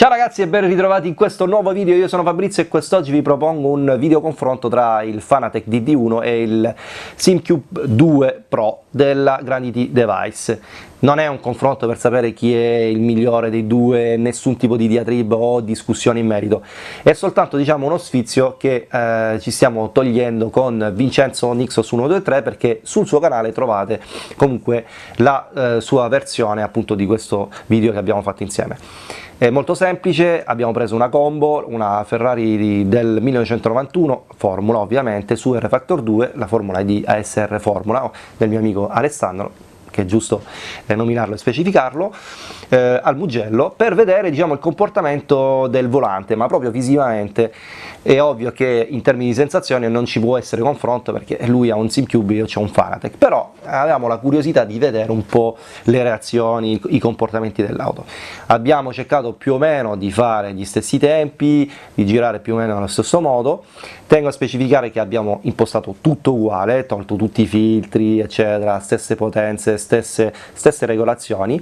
Ciao ragazzi e ben ritrovati in questo nuovo video, io sono Fabrizio e quest'oggi vi propongo un video confronto tra il Fanatec DD1 e il SimCube 2 Pro della Granity Device. Non è un confronto per sapere chi è il migliore dei due, nessun tipo di diatriba o discussione in merito, è soltanto diciamo uno sfizio che eh, ci stiamo togliendo con Vincenzo Nixos 123 perché sul suo canale trovate comunque la eh, sua versione appunto di questo video che abbiamo fatto insieme. È molto semplice, abbiamo preso una combo, una Ferrari del 1991, Formula ovviamente, su R-Factor 2, la formula di ASR Formula del mio amico Alessandro, che è giusto nominarlo e specificarlo, eh, al Mugello per vedere diciamo, il comportamento del volante, ma proprio visivamente. È ovvio che in termini di sensazioni non ci può essere confronto perché lui ha un SimCube, io ho un Fanatec, però avevamo la curiosità di vedere un po' le reazioni, i comportamenti dell'auto. Abbiamo cercato più o meno di fare gli stessi tempi, di girare più o meno nello stesso modo, tengo a specificare che abbiamo impostato tutto uguale, tolto tutti i filtri eccetera, stesse potenze, stesse, stesse regolazioni,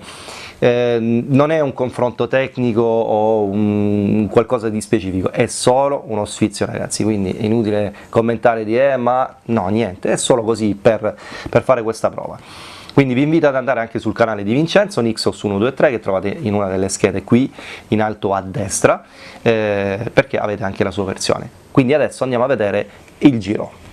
eh, non è un confronto tecnico o un, qualcosa di specifico, è solo uno sfizio ragazzi, quindi è inutile commentare di eh ma no niente, è solo così per, per fare questa prova. Quindi vi invito ad andare anche sul canale di Vincenzo, Nixos123, che trovate in una delle schede qui in alto a destra, eh, perché avete anche la sua versione. Quindi adesso andiamo a vedere il giro.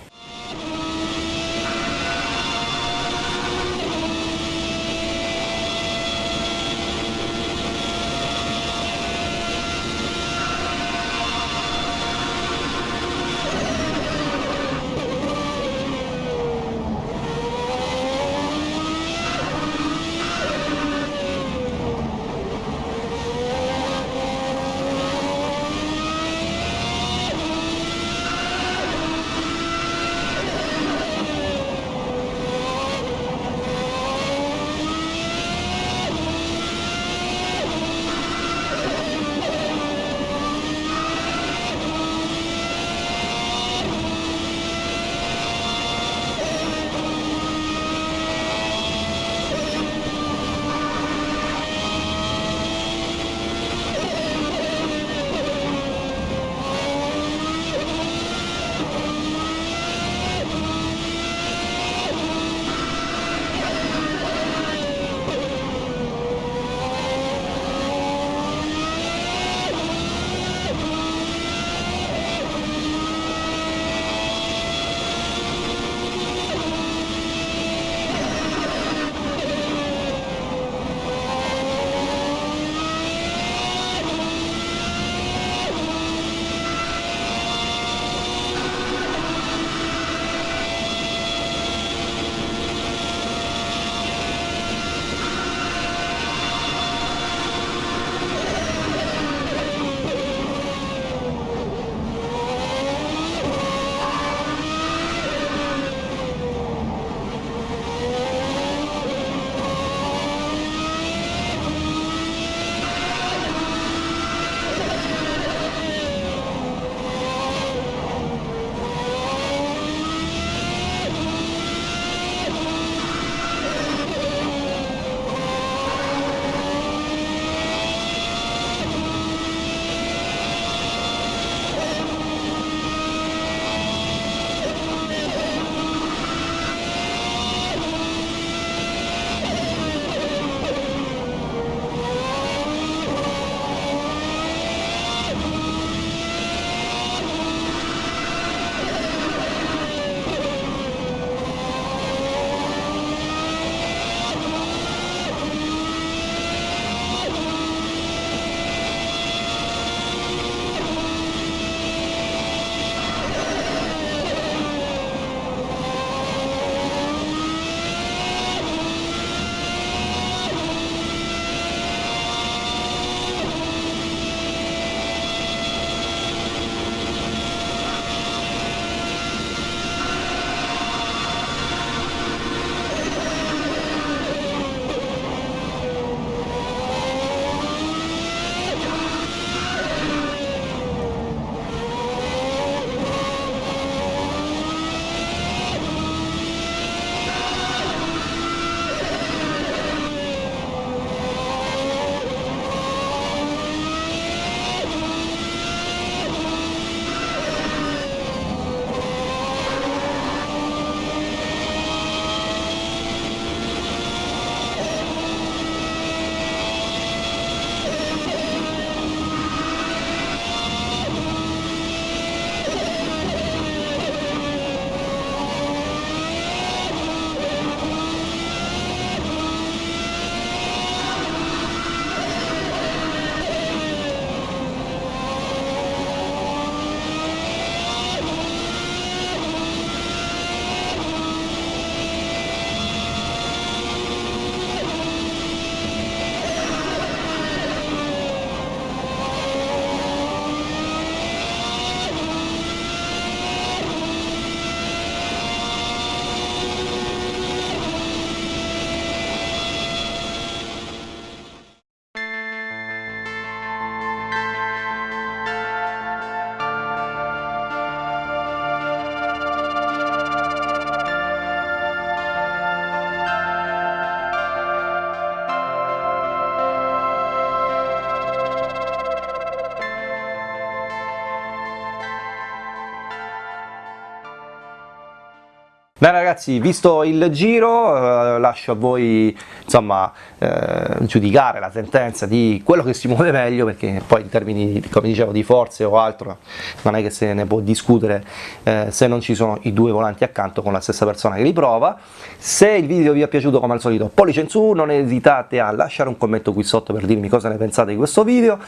Beh ragazzi, visto il giro, eh, lascio a voi insomma, eh, giudicare la sentenza di quello che si muove meglio, perché poi in termini, come dicevo, di forze o altro, non è che se ne può discutere eh, se non ci sono i due volanti accanto con la stessa persona che li prova. Se il video vi è piaciuto, come al solito, pollice in su, non esitate a lasciare un commento qui sotto per dirmi cosa ne pensate di questo video,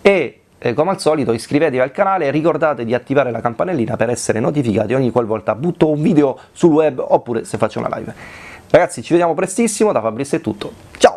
e eh, come al solito iscrivetevi al canale e ricordate di attivare la campanellina per essere notificati ogni qualvolta butto un video sul web oppure se faccio una live. Ragazzi ci vediamo prestissimo, da Fabrizio è tutto, ciao!